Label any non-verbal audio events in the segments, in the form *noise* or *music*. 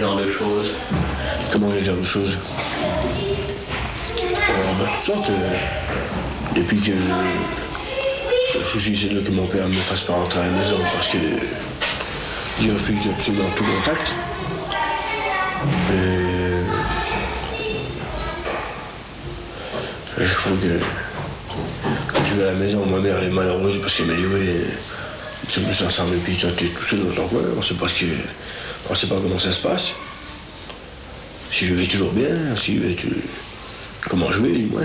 genre de choses Comment quel genre de choses euh, depuis que le souci, c'est que mon père me fasse pas rentrer à la maison parce que il refuse absolument tout contact. Et à chaque fois que, que je vais à la maison, ma mère est malheureuse parce qu'elle m'a dit oui, sommes tous ensemble et puis toi tu tout seul dans ton coin, on sait pas ce que. On sait pas comment ça se passe. Si je vais toujours bien, si je vais comment je vais, du moins.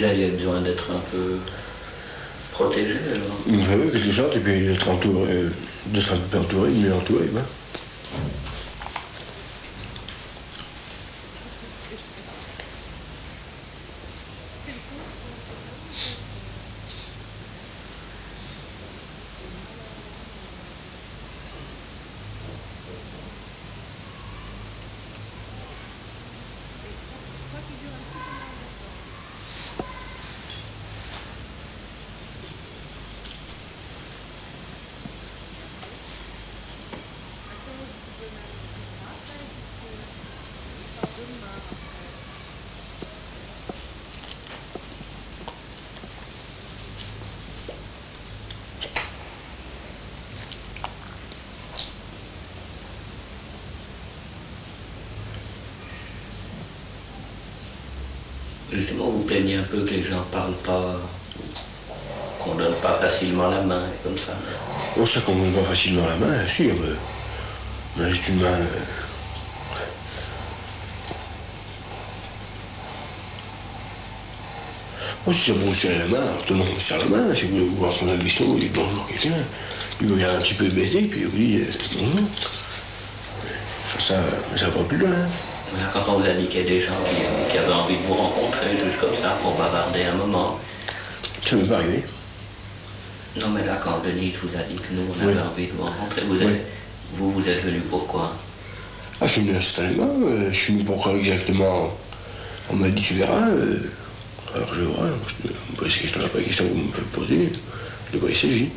Là, il y a besoin d'être un peu protégé. oui, quelque sorte, et puis d'être entouré, euh, d'être un peu entouré, mieux entouré. ben. Vous plaignez un peu que les gens parlent pas, qu'on donne pas facilement la main, comme ça. On sait qu'on me voit facilement la main, sûr, mais, mais c'est une main. euh, Moi, si ça vous serrer la main, tout le monde me serre la main. Si vous voulez voir son abisso, il dit bonjour quelqu'un. Il vous regarde un petit peu bêté, puis il vous dit euh, bonjour. Ça, ça va pas plus loin. hein. Là, quand on vous a dit qu'il y a des gens qui, qui avaient envie de vous rencontrer, juste comme ça, pour bavarder un moment. Ça m'est pas arrivé. Non, mais là, quand Denise vous a dit que nous, on Oui. avait envie de vous rencontrer, vous, Oui. avez- vous, vous êtes venu pourquoi Ah, je suis venu instantanément. euh, je suis venu pourquoi exactement? On m'a dit, tu verras. euh, alors je vois. Je me pose ces questions, pas question que vous me pouvez poser. De quoi il s'agit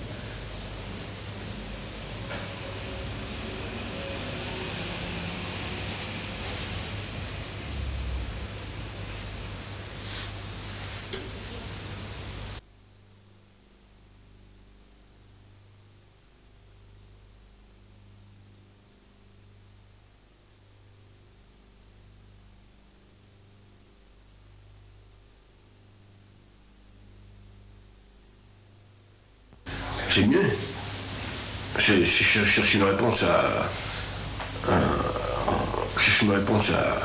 C'est mieux. C'est c'est cher- chercher une réponse à. à- chercher une réponse à.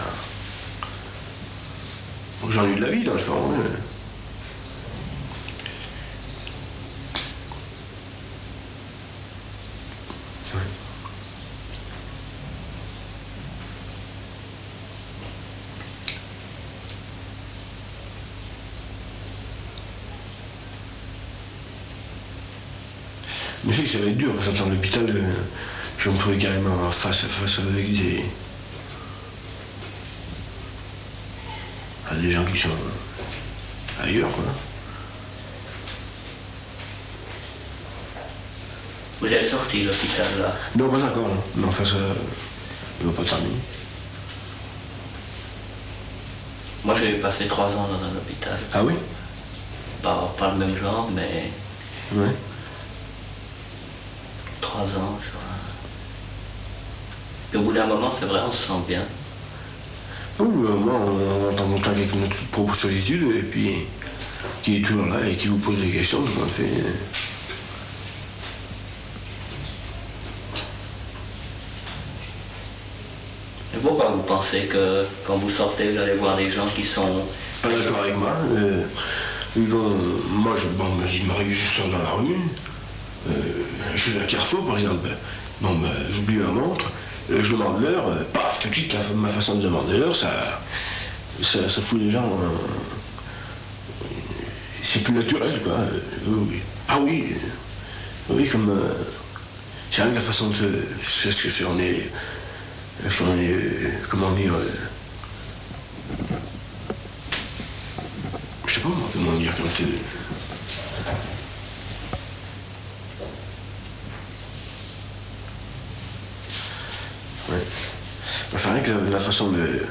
aux ennuis de la vie, dans le fond. hein. Que ça va être dur, parce que dans l'hôpital, euh, je vais me trouver carrément face à face avec des. à des gens qui sont ailleurs, quoi. Vous êtes sorti de l'hôpital, là Non, pas encore, non. Mais enfin, ça. ne va pas terminer. Moi, j'ai passé trois ans dans un hôpital. Ah oui? Pas, pas le même genre, mais Ouais. Trois ans, je crois. Et au bout d'un moment, c'est vrai, on se sent bien. Au bout d'un moment, on entend monter avec notre propre solitude, et puis qui est toujours là et qui vous pose des questions, je m'en fais. Et pourquoi vous pensez que quand vous sortez, vous allez voir des gens qui sont... pas d'accord avec moi. Euh, ils vont- moi, je, bon, m'arrive juste sur dans la rue. Euh, je vais à Carrefour, par exemple. Bon, ben, j'oublie ma montre. euh, je demande l'heure. euh, paf, tout de suite, ma façon de demander l'heure, ça, ça, ça fout les gens. c'est plus naturel, quoi. Ah oui, oui, comme. c'est vrai que la façon de. C'est ce que c'est, on est. est-ce qu'on est. comment dire. je sais pas comment dire quand. euh, Enfin, rien que la, façon de,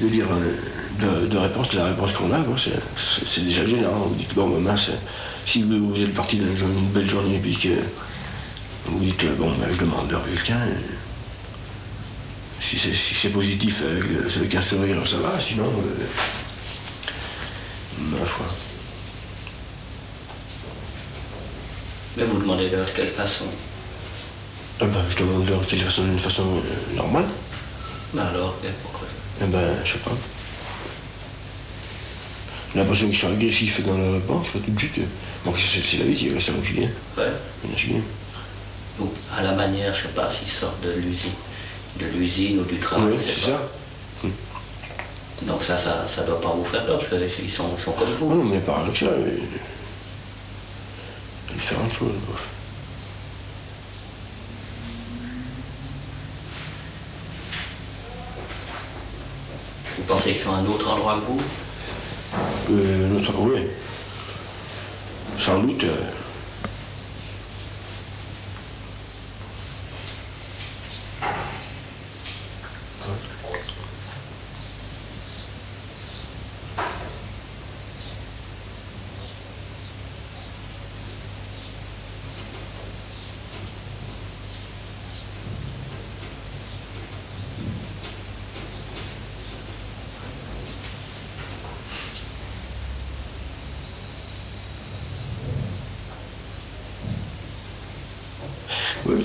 de dire euh, de, réponse, la réponse qu'on a, quoi, c'est, déjà gênant. Vous dites, bon, ben, mince, si vous, êtes parti d'une belle journée et puis que vous dites, euh, bon, ben, je demande à quelqu'un, euh, si c'est, si c'est positif avec, avec un sourire, ça va, sinon, ma foi. Mais vous demandez de quelle façon Ah ben, je demande quelle façon, d'une façon euh, normale. Ben alors, et pourquoi? Eh ben, je sais pas. J'ai l'impression qu'ils sont agressifs dans leur réponse, tout de suite. euh, Bon, c'est, la vie qui est restée aussi, hein. Ouais. Ou à la manière, je sais pas, s'ils sortent de l'usine, de l'usine ou du travail. Oui, c'est ça. Donc ça, ça, ça doit pas vous faire peur, parce qu'ils sont, sont comme vous. non, mais ça. euh, Différentes choses. Pensez qu'ils sont à un autre endroit que vous? Euh, oui. Sans doute. euh, Oui.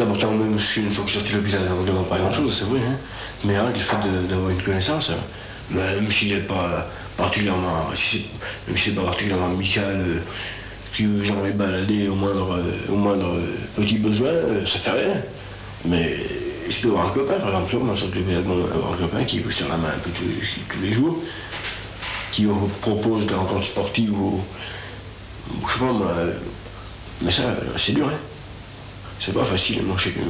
C'est important, même si une fois que sorti de l'hôpital, on ne demande pas grand-chose, c'est vrai. Hein. Mais le fait d'avoir une connaissance, même s'il n'est pas particulièrement, si même si c'est pas particulièrement amical, euh, si vous envoyez balader au moindre, euh, au moindre euh, petit besoin, euh, ça fait rien. Mais il peut avoir un copain, par exemple, moi, sur bon, avoir un copain qui vous serre la main un peu tous, les jours, qui vous propose des rencontres sportives ou, je sais pas moi, euh, mais ça, euh, c'est dur, hein. C'est pas facile, je sais que.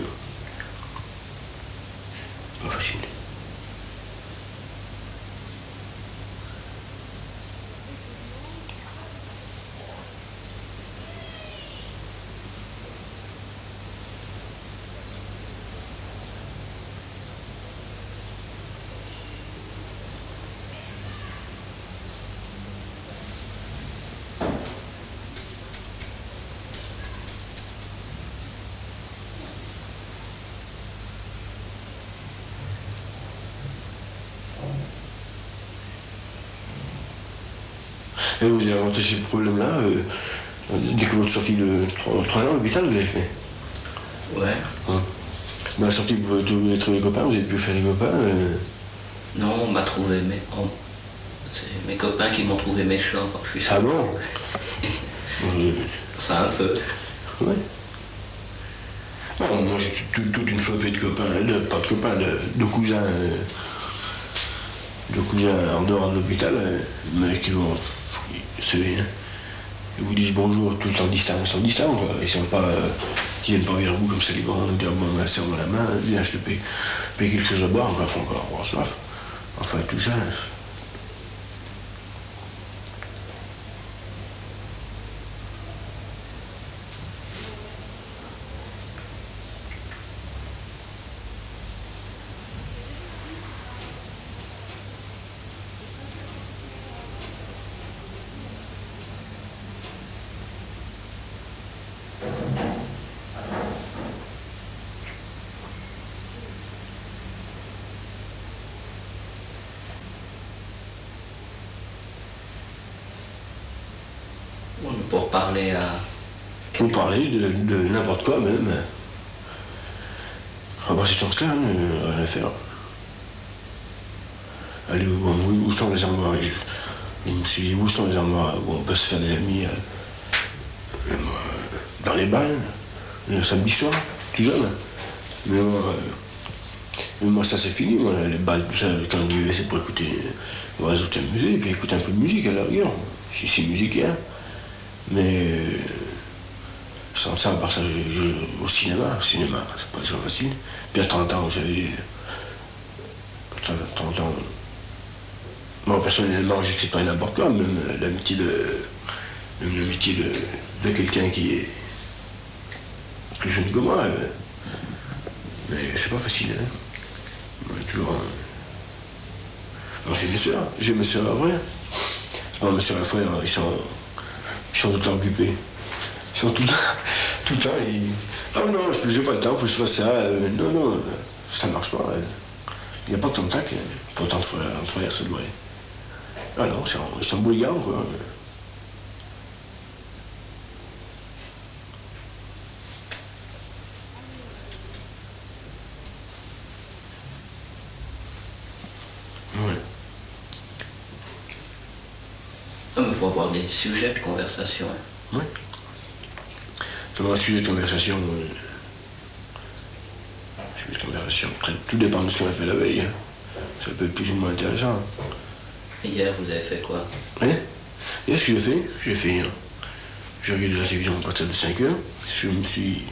Pas facile. Et vous avez inventé ces problèmes-là, euh, dès que vous êtes sorti de 3 ans à l'hôpital, vous l'avez fait. Ouais. Hein. Mais à la sortie, vous avez trouvé des copains, vous avez pu faire des copains. euh, Non, on m'a trouvé, mais c'est mes copains qui m'ont trouvé méchant quand je suis Ah bon *laughs* Euh, Ça un peu. Ouais. Non, moi j'ai tout- toute une flopée de copains, de, pas de copains, de, de cousins, euh, de cousins en dehors de l'hôpital, euh, mais qui vont, bien. Ils vous disent bonjour tout en distance, en distance. Ils sont pas, euh, ils viennent pas vers vous comme ça, ils vont dire bon, ben, serre-moi la main, viens, je te paye, quelque chose à boire, enfin, encore avoir soif. Enfin, tout ça. Pour parler à. Pour parler de, n'importe quoi même. Avoir ces chances-là, hein, rien à faire. Allez, où, où, sont les endroits? Je me suis dit, où sont les endroits où on peut se faire des amis euh, Dans les balles, le samedi soir, tout jeune. Mais mais moi ça c'est fini, moi, les balles, tout ça, quand j'y vais, c'est pour écouter, on va s'amuser, et puis écouter un peu de musique à la rigueur, si c'est musique, hein. Mais sans ça, à part ça, au cinéma, au cinéma, c'est pas toujours facile. Puis à 30 ans, vous savez, 30 ans, moi personnellement, sais pas n'importe quoi, même l'amitié de. Même l'amitié de, de quelqu'un qui est plus jeune que moi. Euh, mais c'est pas facile, hein. toujours. Alors j'ai mes soeurs, j'ai mes soeurs vrai. C'est pas mes soeurs frères, ils sont. Ils sont tout le temps occupés. Ils sont tout, tout le temps. Ils... Ah non, je n'ai pas le temps, il faut que je fasse ça. Euh, non, non, ça ne marche pas. Il n'y a pas de temps que pour tant de frères, ça doit Ah non, ils sont bouillards, quoi. Avoir des sujets de conversation. Oui. un sujet de conversation. Euh, sujet de conversation. Tout dépend de ce qu'on a fait la veille. Hein. Ça peut être plus ou moins intéressant. Et hier, vous avez fait quoi? Hein? Hier, ce que j'ai fait J'ai fait. Hein. J'ai regardé la télévision à partir de 5 heures. Je me suis.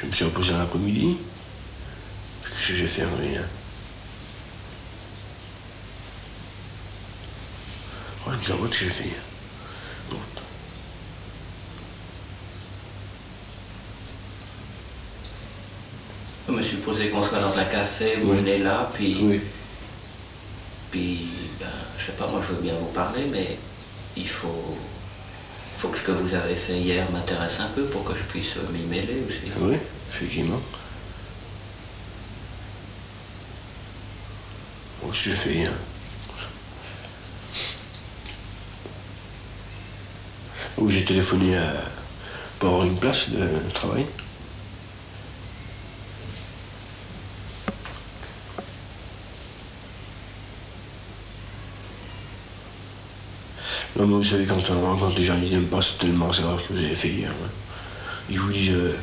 Je me suis reposé en après-midi. Qu'est-ce que j'ai fait en rien je me dis, que j'ai fait Je me suis posé qu'on soit dans un café, vous venez là, puis. Oui. Puis, ben, je sais pas, moi je veux bien vous parler, mais il faut. faut que ce que vous avez fait hier m'intéresse un peu pour que je puisse m'y mêler aussi. Oui, effectivement. Qu'est-ce que j'ai fait hier où j'ai téléphoné à, pour avoir une place de travail. Non, mais vous savez, quand on rencontre des gens, ils n'aiment pas tellement savoir ce que vous avez fait hier. Hein. Ils vous disent, euh,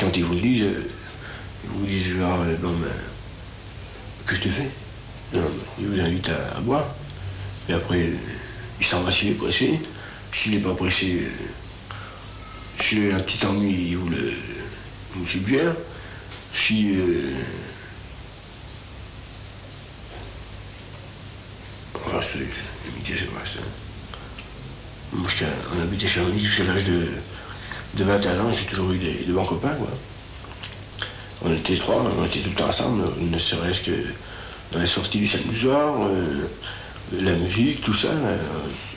quand ils vous le disent, euh, ils vous disent, genre, euh, bon, ben, que je te fais? Ils vous invitent à, boire. Et après, ils s'embrassent, il est S'il n'est pas pressé, euh, s'il a un petit ennui, il vous le, suggère. Si. Euh, enfin, c'est c'est vrai, ça. Moi, on habitait chez Andy jusqu'à l'âge de, de 21 ans, j'ai toujours eu des, bons copains, quoi. On était trois, on était tout le temps ensemble, ne serait-ce que dans les sorties du samedi soir. Euh, la musique, tout ça,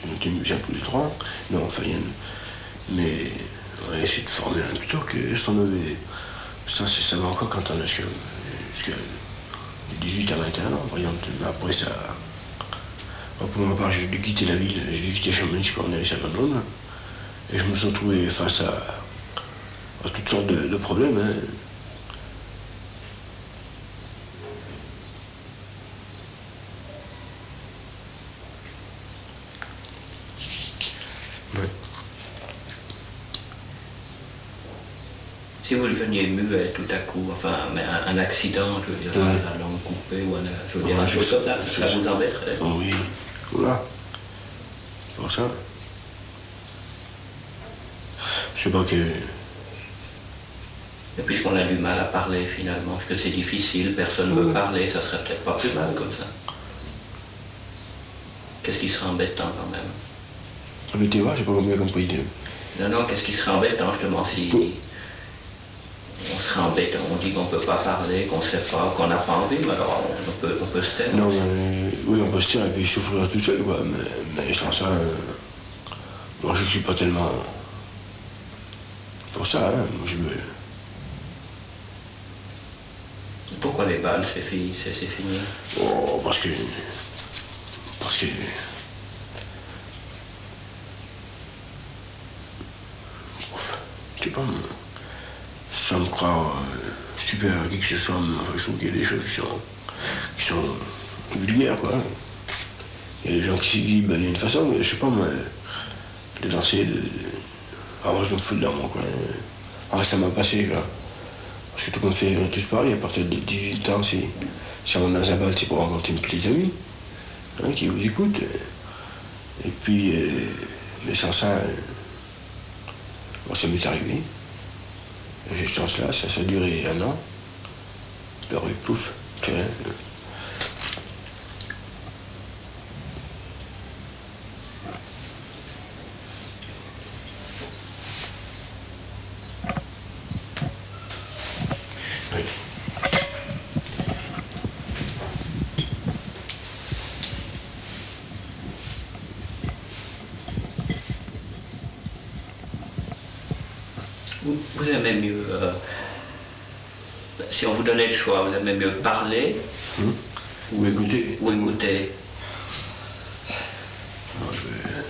on était musiciens tous les trois. Non, enfin, mais on a essayé de former un plutôt que s'en avait. Ça, ça va encore quand on a jusqu'à 18 à 21 ans, par. Mais après, ça. Pour ma part, j'ai dû quitter la ville, j'ai dû quitter Chamonix pour aller à Grenoble. Et je me suis retrouvé face à, toutes sortes de, problèmes. Hein. Deveniez muet tout à coup, enfin, mais un, accident, je veux dire, la langue coupée ou un, je veux dire, un chose comme ça, ça, vous embêterait Oui, voilà. Pour ça? Je sais pas que. Et puisqu'on a du mal à parler finalement, parce que c'est difficile, personne ne veut parler, ça serait peut-être pas plus mal comme ça. Qu'est-ce qui serait embêtant quand même? Embêtez-moi, j'ai pas compris compris. Non, non, qu'est-ce qui serait embêtant justement si on dit qu'on ne peut pas parler, qu'on ne sait pas, qu'on n'a pas envie, mais alors on peut, on peut se taire. Non, mais, oui, on peut se taire et puis souffrir tout seul, quoi. Mais, mais sans ça, euh, moi je ne suis pas tellement. Pour ça, hein, moi, je me. Pourquoi les balles, c'est fini, c'est, fini? Oh, parce que. Parce que. Ouf, je sais pas sans me croire super à qui que ce soit, enfin, je trouve qu'il y a des choses qui sont, qui sont vulgaires, quoi. Il y a des gens qui se disent, ben, il y a une façon, mais je sais pas, moi, de danser, de, de... Alors, je me fous de dans mon coin. Alors, ça m'a passé, quoi. Parce que tout monde fait, on est tous pareil, à partir de 18 ans, si, si on a un bal, c'est pour rencontrer une petite amie, hein, qui vous écoute. Et puis, euh, mais sans ça, euh, ça m'est arrivé. J'ai cette chance-là, ça, ça a duré un an. Puis pouf, tiens. Oui. Vous, vous aimez mieux, euh, si on vous donnait le choix, vous aimez mieux parler Ou écoutez, ou écouter Non, je vais-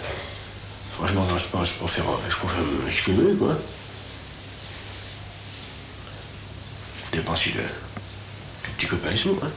Franchement, non, je pense, je préfère, je préfère m'exprimer, quoi. Si le, le petit copain est hein.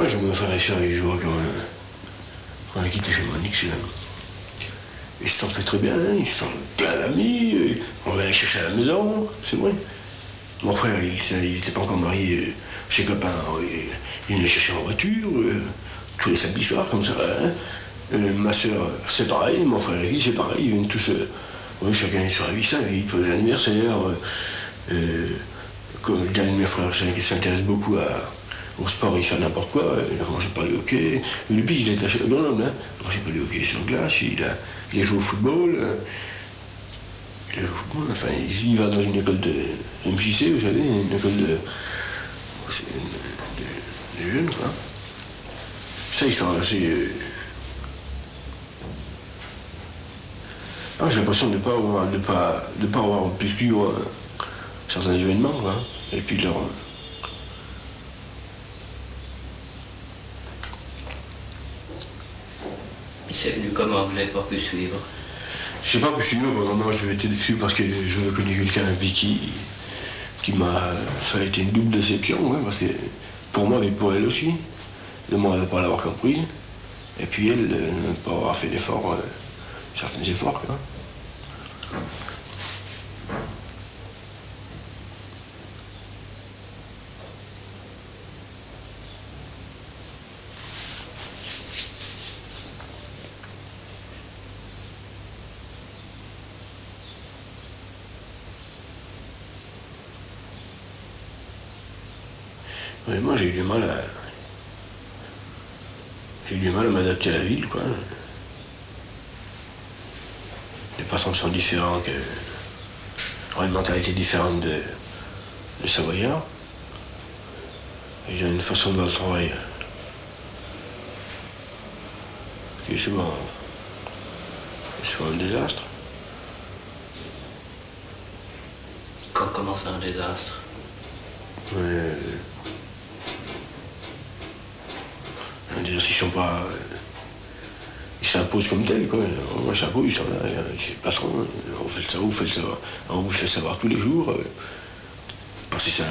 Moi, j'ai mon frère et soeur, ils jouent quand, on a quitté chez c'est Ils se sont fait très bien, hein, ils se sont plein d'amis, on va les chercher à la maison, c'est vrai. Mon frère, il n'était pas encore marié, euh, ses copains, euh, il les chercher en voiture, euh, tous les samedis soirs, comme ça. hein. Ma soeur, c'est pareil, mon frère et c'est pareil, ils viennent tous, oui, chacun sur la vie, sa vie, tous les anniversaires. euh, comme le dernier de mes frères, qui s'intéresse beaucoup à, au sport, il fait n'importe quoi. Il a commencé par le hockey. Depuis qu'il est à Grenoble, hein, il a commencé par le hockey sur glace, il a, il joué au football. euh, il a joué au football, enfin, il, il va dans une école de MJC, vous savez, une école de. jeunes, quoi. Ça, ils sont assez. euh, Ah, j'ai l'impression de ne pas avoir, de pas, de pas avoir pu suivre euh, certains événements, quoi. Et puis leur. C'est venu comment Vous n'avez pas pu suivre Je sais pas, puis sinon, vraiment, je été déçu parce que je connu quelqu'un qui, qui m'a. Ça a été une double déception, ouais, parce que pour moi, mais pour elle aussi. De moi, de ne pas l'avoir comprise. Et puis elle, ne pas avoir fait d'efforts, euh, certains efforts. Ouais, moi, j'ai eu du mal à. J'ai eu du mal à m'adapter à la ville, quoi. Les patrons sont différents, que... ont une mentalité différente de, de Savoyards. Ils ont une façon de voir le travail. qui est souvent, souvent un désastre. Quand commence un désastre? Mais, euh, qu'ils sont pas. euh, Ils s'imposent comme tels, quoi. Moi, s'impose, ils euh, c'est le patron, euh, on fait le savoir, on fait le savoir, on vous fait savoir tous les jours. euh, Parce que c'est un.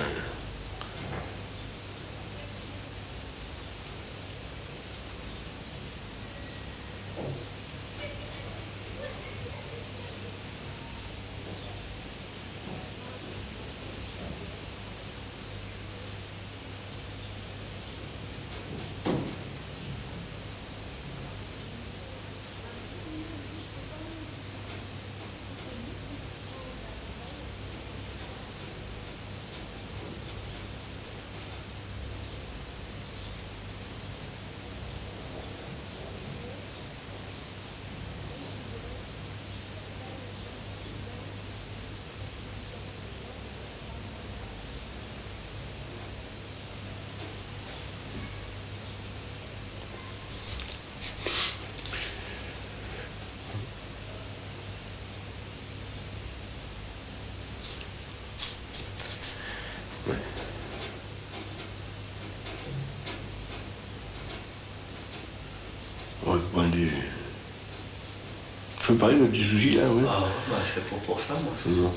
De là, oui. Ah, bah, c'est pour, pour ça, moi. ça. Non.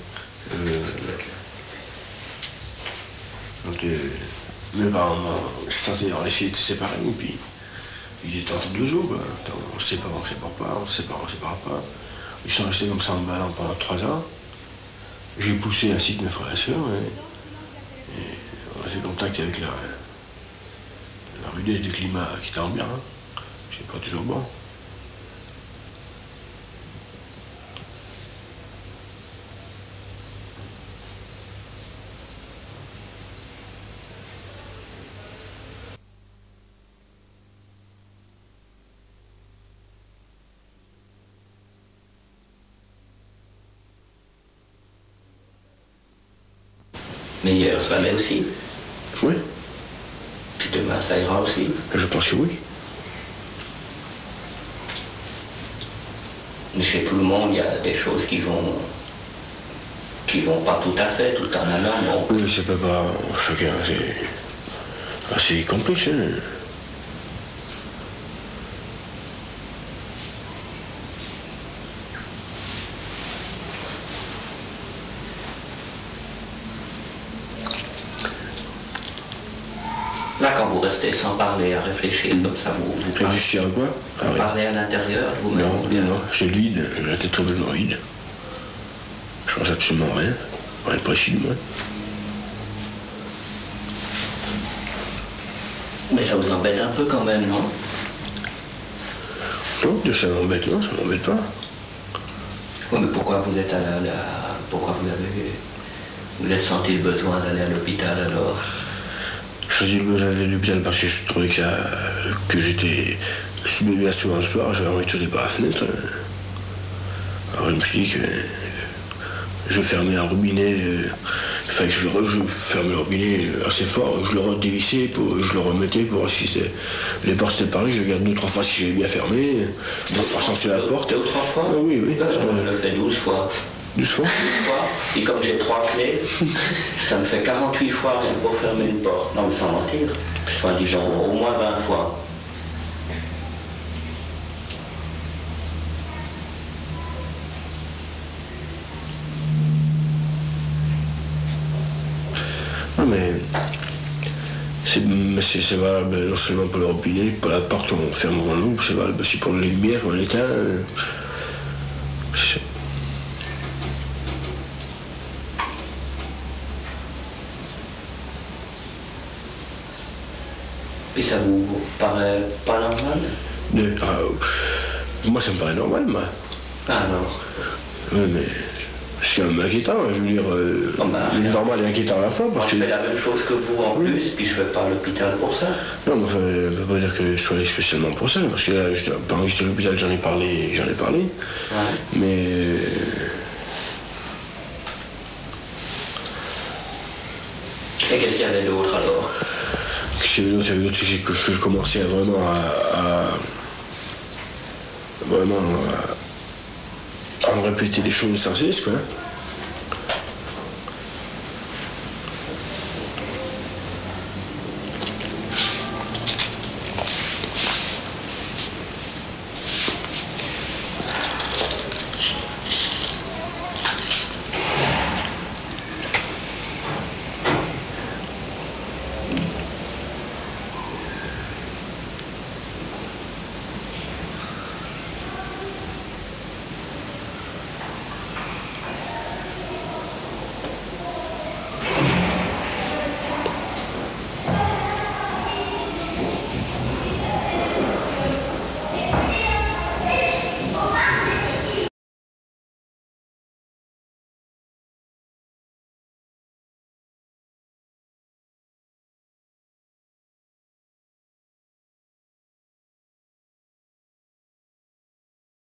Donc, euh, mes parents m'ont censé essayer de se séparer, et puis ils étaient en deux jours, quoi. On se sépare, on se sépare pas, on se sépare, on se sépare pas. Ils sont restés comme ça en ballant pendant trois ans. J'ai poussé ainsi que mes frères et sœurs, et, et on a fait contact avec la, la rudesse du climat qui était en bien. hein. C'est pas toujours bon. Allait aussi. Oui, Puis demain, ça ira aussi. je pense que oui. Mais chez tout le monde, il y a des choses qui vont qui vont pas tout à fait, tout en allant. Bon, Oui, c'est pas pas chacun, c'est assez complexe. hein. Quand vous restez sans parler, à réfléchir comme ça, vous, vous parlez, Réfléchir à quoi Ah vous parlez à l'intérieur vous-même. Non, non, non, le vide, j'ai la tête complètement vide. Je pense absolument rien, rien de précis, moi. Mais ça vous embête un peu quand même, non? Non, ça m'embête, non, ça m'embête pas. Oui, mais pourquoi vous êtes à la, la- pourquoi vous avez vous avez senti le besoin d'aller à l'hôpital alors? Je dis le besoin à l'hôpital parce que je trouvais que, ça, que j'étais. Suis bien souvent le soir, j'avais envie de sauter par la fenêtre. Alors je me suis dit que je fermais un robinet, euh, fallait que je, fermais le robinet assez fort, je le redévissais, pour, je le remettais pour voir si les portes étaient parlées, je regarde deux, trois fois si j'avais bien fermé, deux fois sans la porte. Deux trois fois Ah oui, oui. Moi, je le fais 12 fois. Douze fois. 12 fois. Et comme j'ai trois clés, ça me fait 48 fois rien pour fermer une porte. Non, mais sans mentir. Enfin, disons, au moins 20 fois. Non mais c'est valable non seulement pour le robinet, pour la porte qu'on ferme qu'on ouvre, c'est valable aussi pour les lumières qu'on éteint. euh, Puis ça vous paraît pas normal de- euh, moi ça me paraît normal, moi. Ah, Alors, Ouais, mais c'est même inquiétant, hein, je veux dire. euh, Oh, bah, normal et inquiétant à la fois moi je que. fais la même chose que vous en plus, puis je vais pas à l'hôpital pour ça. Non, mais enfin, on ne peut pas dire que je sois allé spécialement pour ça, parce que là, pendant que j'étais à l'hôpital, j'en ai parlé, j'en ai parlé. Ouais. Mais euh, Et qu'est-ce qu'il y avait d'autre alors? C'est que, je commençais vraiment à, vraiment répéter des choses sans cesse.